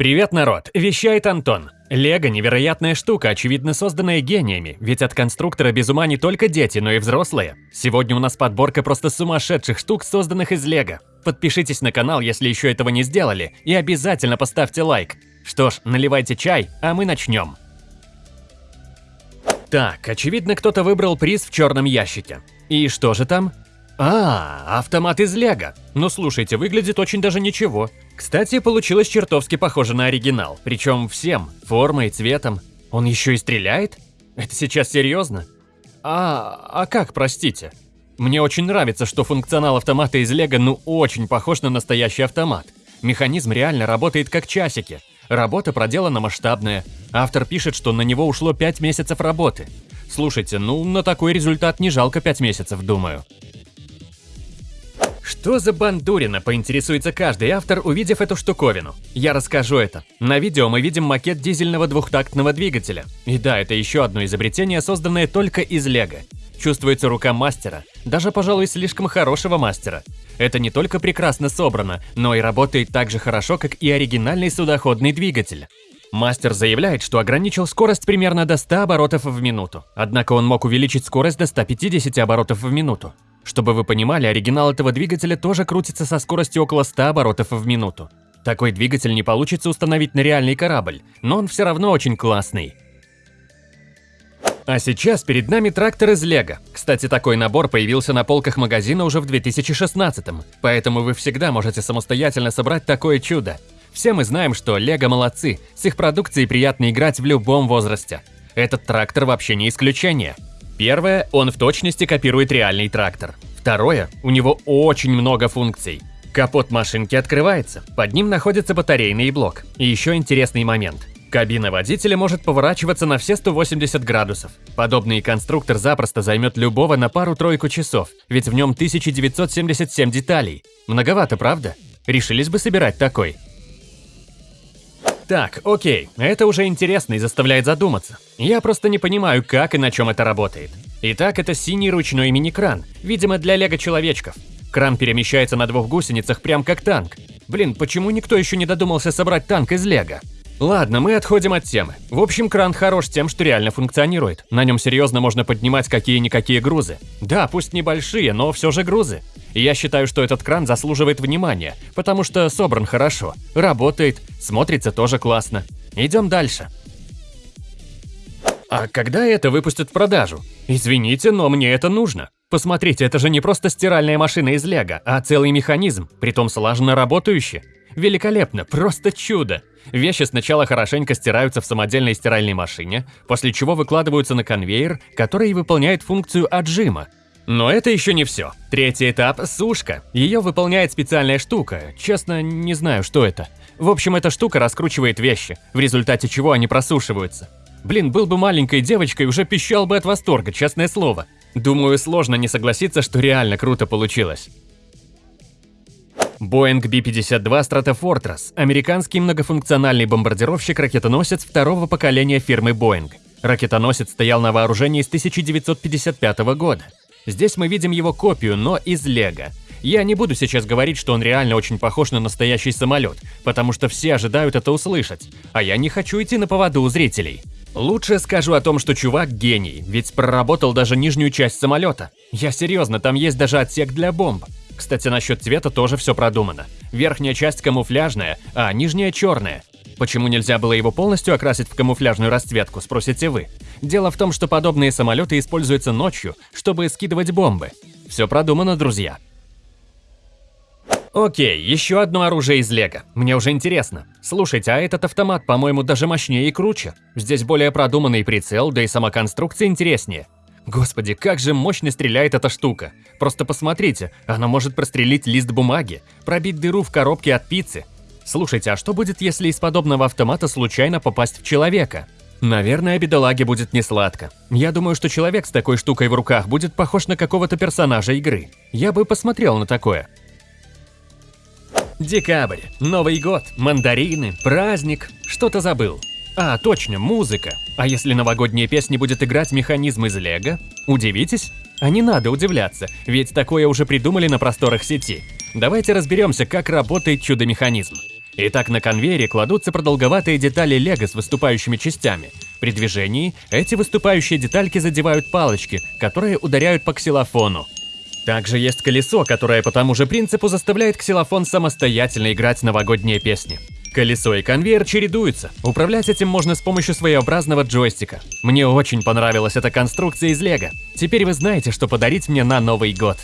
Привет, народ! Вещает Антон. Лего – невероятная штука, очевидно созданная гениями, ведь от конструктора без ума не только дети, но и взрослые. Сегодня у нас подборка просто сумасшедших штук, созданных из Лего. Подпишитесь на канал, если еще этого не сделали, и обязательно поставьте лайк. Что ж, наливайте чай, а мы начнем. Так, очевидно, кто-то выбрал приз в черном ящике. И что же там? А, автомат из Лего. Ну слушайте, выглядит очень даже ничего. Кстати, получилось чертовски похоже на оригинал, причем всем, формой, цветом. Он еще и стреляет? Это сейчас серьезно? А, а как, простите? Мне очень нравится, что функционал автомата из Лего ну очень похож на настоящий автомат. Механизм реально работает как часики. Работа проделана масштабная. Автор пишет, что на него ушло 5 месяцев работы. Слушайте, ну на такой результат не жалко 5 месяцев, думаю. Что за бандурина, поинтересуется каждый автор, увидев эту штуковину. Я расскажу это. На видео мы видим макет дизельного двухтактного двигателя. И да, это еще одно изобретение, созданное только из лего. Чувствуется рука мастера, даже, пожалуй, слишком хорошего мастера. Это не только прекрасно собрано, но и работает так же хорошо, как и оригинальный судоходный двигатель. Мастер заявляет, что ограничил скорость примерно до 100 оборотов в минуту, однако он мог увеличить скорость до 150 оборотов в минуту. Чтобы вы понимали, оригинал этого двигателя тоже крутится со скоростью около 100 оборотов в минуту. Такой двигатель не получится установить на реальный корабль, но он все равно очень классный. А сейчас перед нами трактор из Лего. Кстати, такой набор появился на полках магазина уже в 2016 поэтому вы всегда можете самостоятельно собрать такое чудо. Все мы знаем, что Лего молодцы, с их продукцией приятно играть в любом возрасте. Этот трактор вообще не исключение. Первое, он в точности копирует реальный трактор. Второе, у него очень много функций. Капот машинки открывается, под ним находится батарейный блок. И еще интересный момент. Кабина водителя может поворачиваться на все 180 градусов. Подобный конструктор запросто займет любого на пару-тройку часов, ведь в нем 1977 деталей. Многовато, правда? Решились бы собирать такой. Так, окей, это уже интересно и заставляет задуматься. Я просто не понимаю, как и на чем это работает. Итак, это синий ручной мини-кран, видимо для лего-человечков. Кран перемещается на двух гусеницах прям как танк. Блин, почему никто еще не додумался собрать танк из лего? Ладно, мы отходим от темы. В общем, кран хорош тем, что реально функционирует. На нем серьезно можно поднимать какие-никакие грузы. Да, пусть небольшие, но все же грузы. Я считаю, что этот кран заслуживает внимания, потому что собран хорошо, работает, смотрится тоже классно. Идем дальше. А когда это выпустят в продажу? Извините, но мне это нужно. Посмотрите, это же не просто стиральная машина из лего, а целый механизм, притом слаженно работающий. Великолепно, просто чудо. Вещи сначала хорошенько стираются в самодельной стиральной машине, после чего выкладываются на конвейер, который выполняет функцию отжима. Но это еще не все. Третий этап – сушка. Ее выполняет специальная штука, честно, не знаю, что это. В общем, эта штука раскручивает вещи, в результате чего они просушиваются. Блин, был бы маленькой девочкой, уже пищал бы от восторга, честное слово. Думаю, сложно не согласиться, что реально круто получилось. Boeing B-52 Stratofortress – американский многофункциональный бомбардировщик-ракетоносец второго поколения фирмы Boeing. Ракетоносец стоял на вооружении с 1955 года. Здесь мы видим его копию, но из Лего. Я не буду сейчас говорить, что он реально очень похож на настоящий самолет, потому что все ожидают это услышать, а я не хочу идти на поводу у зрителей. Лучше скажу о том, что чувак гений, ведь проработал даже нижнюю часть самолета. Я серьезно, там есть даже отсек для бомб. Кстати, насчет цвета тоже все продумано. Верхняя часть камуфляжная, а нижняя черная. Почему нельзя было его полностью окрасить в камуфляжную расцветку, спросите вы? Дело в том, что подобные самолеты используются ночью, чтобы скидывать бомбы. Все продумано, друзья. Окей, еще одно оружие из Лего. Мне уже интересно. Слушайте, а этот автомат, по-моему, даже мощнее и круче. Здесь более продуманный прицел, да и сама конструкция интереснее. Господи, как же мощно стреляет эта штука. Просто посмотрите, она может прострелить лист бумаги, пробить дыру в коробке от пиццы. Слушайте, а что будет, если из подобного автомата случайно попасть в человека? Наверное, бедолаге будет несладко. Я думаю, что человек с такой штукой в руках будет похож на какого-то персонажа игры. Я бы посмотрел на такое. Декабрь, Новый год, мандарины, праздник. Что-то забыл. А, точно, музыка. А если новогодняя песня будет играть механизм из Лего? Удивитесь? А не надо удивляться, ведь такое уже придумали на просторах сети. Давайте разберемся, как работает чудо-механизм. Итак, на конвейере кладутся продолговатые детали лего с выступающими частями. При движении эти выступающие детальки задевают палочки, которые ударяют по ксилофону. Также есть колесо, которое по тому же принципу заставляет ксилофон самостоятельно играть новогодние песни. Колесо и конвейер чередуются. Управлять этим можно с помощью своеобразного джойстика. Мне очень понравилась эта конструкция из лего. Теперь вы знаете, что подарить мне на Новый год.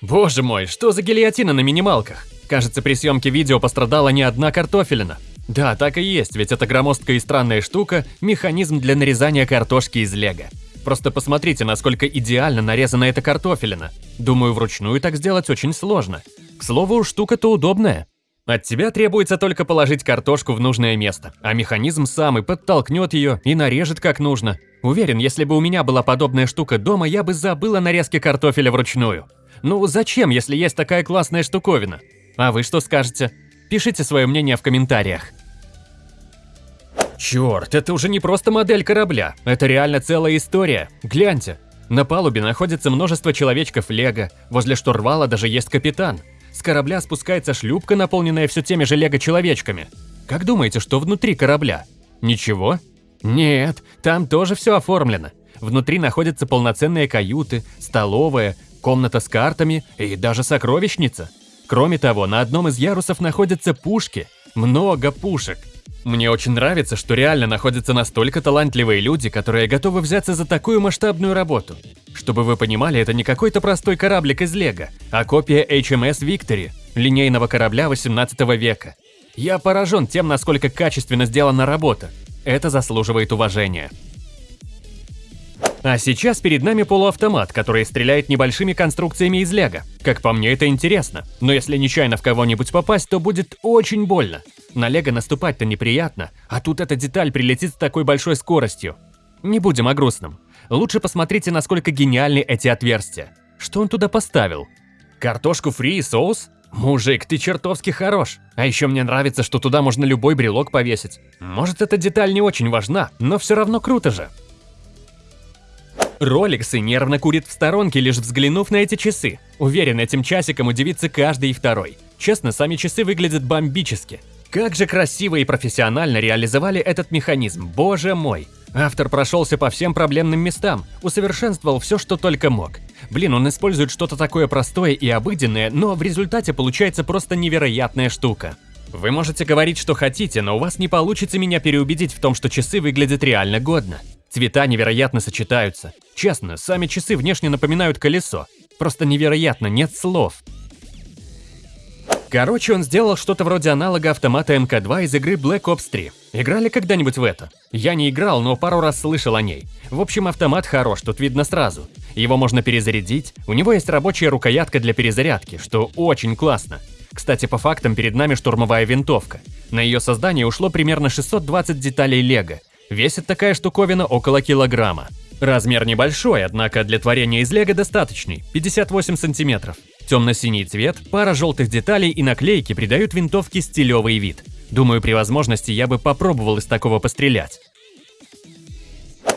Боже мой, что за гильотина на минималках? Кажется, при съемке видео пострадала не одна картофелина. Да, так и есть, ведь эта громоздкая и странная штука – механизм для нарезания картошки из лего. Просто посмотрите, насколько идеально нарезана эта картофелина. Думаю, вручную так сделать очень сложно. К слову, штука-то удобная. От тебя требуется только положить картошку в нужное место, а механизм сам и подтолкнет ее и нарежет как нужно. Уверен, если бы у меня была подобная штука дома, я бы забыл о нарезке картофеля вручную. Ну зачем, если есть такая классная штуковина? А вы что скажете? Пишите свое мнение в комментариях. Черт, это уже не просто модель корабля, это реально целая история. Гляньте, на палубе находится множество человечков Лего, возле штурвала даже есть капитан. С корабля спускается шлюпка, наполненная все теми же Лего-человечками. Как думаете, что внутри корабля? Ничего? Нет, там тоже все оформлено. Внутри находятся полноценные каюты, столовая, комната с картами и даже сокровищница. Кроме того, на одном из ярусов находятся пушки. Много пушек. Мне очень нравится, что реально находятся настолько талантливые люди, которые готовы взяться за такую масштабную работу. Чтобы вы понимали, это не какой-то простой кораблик из Лего, а копия HMS Victory, линейного корабля 18 века. Я поражен тем, насколько качественно сделана работа. Это заслуживает уважения. А сейчас перед нами полуавтомат, который стреляет небольшими конструкциями из лего. Как по мне, это интересно. Но если нечаянно в кого-нибудь попасть, то будет очень больно. На лего наступать-то неприятно, а тут эта деталь прилетит с такой большой скоростью. Не будем о грустном. Лучше посмотрите, насколько гениальны эти отверстия. Что он туда поставил? Картошку фри и соус? Мужик, ты чертовски хорош. А еще мне нравится, что туда можно любой брелок повесить. Может, эта деталь не очень важна, но все равно круто же. Роликсы нервно курит в сторонке, лишь взглянув на эти часы. Уверен, этим часиком удивится каждый и второй. Честно, сами часы выглядят бомбически. Как же красиво и профессионально реализовали этот механизм, боже мой. Автор прошелся по всем проблемным местам, усовершенствовал все, что только мог. Блин, он использует что-то такое простое и обыденное, но в результате получается просто невероятная штука. Вы можете говорить, что хотите, но у вас не получится меня переубедить в том, что часы выглядят реально годно. Цвета невероятно сочетаются. Честно, сами часы внешне напоминают колесо. Просто невероятно, нет слов. Короче, он сделал что-то вроде аналога автомата МК-2 из игры Black Ops 3. Играли когда-нибудь в это? Я не играл, но пару раз слышал о ней. В общем, автомат хорош, тут видно сразу. Его можно перезарядить, у него есть рабочая рукоятка для перезарядки, что очень классно. Кстати, по фактам, перед нами штурмовая винтовка. На ее создание ушло примерно 620 деталей лего, Весит такая штуковина около килограмма. Размер небольшой, однако для творения из лего достаточный – 58 сантиметров. Темно-синий цвет, пара желтых деталей и наклейки придают винтовке стилевый вид. Думаю, при возможности я бы попробовал из такого пострелять.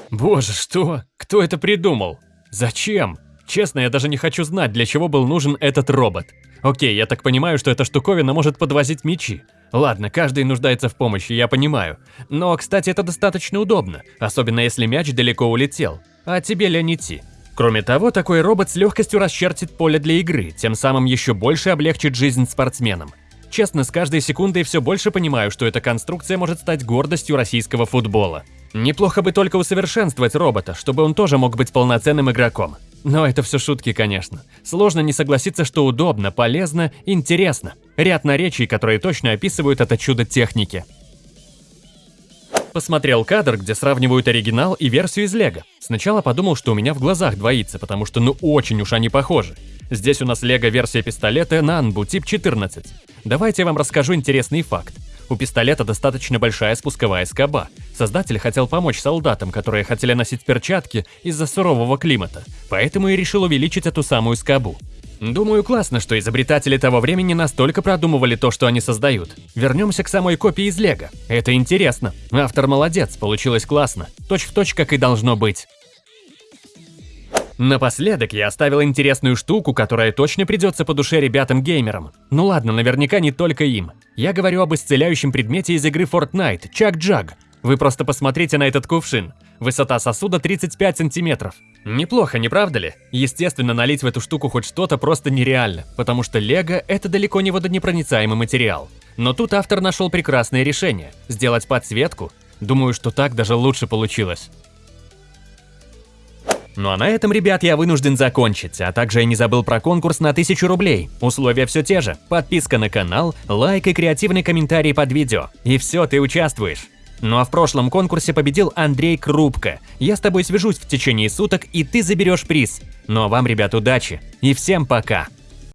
Боже, что? Кто это придумал? Зачем? Честно, я даже не хочу знать, для чего был нужен этот робот. Окей, я так понимаю, что эта штуковина может подвозить мечи. Ладно, каждый нуждается в помощи, я понимаю. Но, кстати, это достаточно удобно, особенно если мяч далеко улетел, а тебе лень идти. Кроме того, такой робот с легкостью расчертит поле для игры, тем самым еще больше облегчит жизнь спортсменам. Честно, с каждой секундой все больше понимаю, что эта конструкция может стать гордостью российского футбола. Неплохо бы только усовершенствовать робота, чтобы он тоже мог быть полноценным игроком. Но это все шутки, конечно. Сложно не согласиться, что удобно, полезно, интересно. Ряд наречий, которые точно описывают это чудо техники. Посмотрел кадр, где сравнивают оригинал и версию из Лего. Сначала подумал, что у меня в глазах двоится, потому что ну очень уж они похожи. Здесь у нас Лего-версия пистолета Nanbu тип 14. Давайте я вам расскажу интересный факт. У пистолета достаточно большая спусковая скоба. Создатель хотел помочь солдатам, которые хотели носить перчатки из-за сурового климата, поэтому и решил увеличить эту самую скобу. Думаю, классно, что изобретатели того времени настолько продумывали то, что они создают. Вернемся к самой копии из Лего. Это интересно. Автор молодец, получилось классно. Точь в точь, как и должно быть. Напоследок я оставил интересную штуку, которая точно придется по душе ребятам-геймерам. Ну ладно, наверняка не только им. Я говорю об исцеляющем предмете из игры Fortnite, Чак-Джаг. Вы просто посмотрите на этот кувшин. Высота сосуда 35 сантиметров. Неплохо, не правда ли? Естественно, налить в эту штуку хоть что-то просто нереально, потому что лего – это далеко не водонепроницаемый материал. Но тут автор нашел прекрасное решение – сделать подсветку. Думаю, что так даже лучше получилось. Ну а на этом, ребят, я вынужден закончить, а также я не забыл про конкурс на 1000 рублей. Условия все те же. Подписка на канал, лайк и креативный комментарий под видео. И все, ты участвуешь. Ну а в прошлом конкурсе победил Андрей Крупко. Я с тобой свяжусь в течение суток, и ты заберешь приз. Ну а вам, ребят, удачи. И всем пока.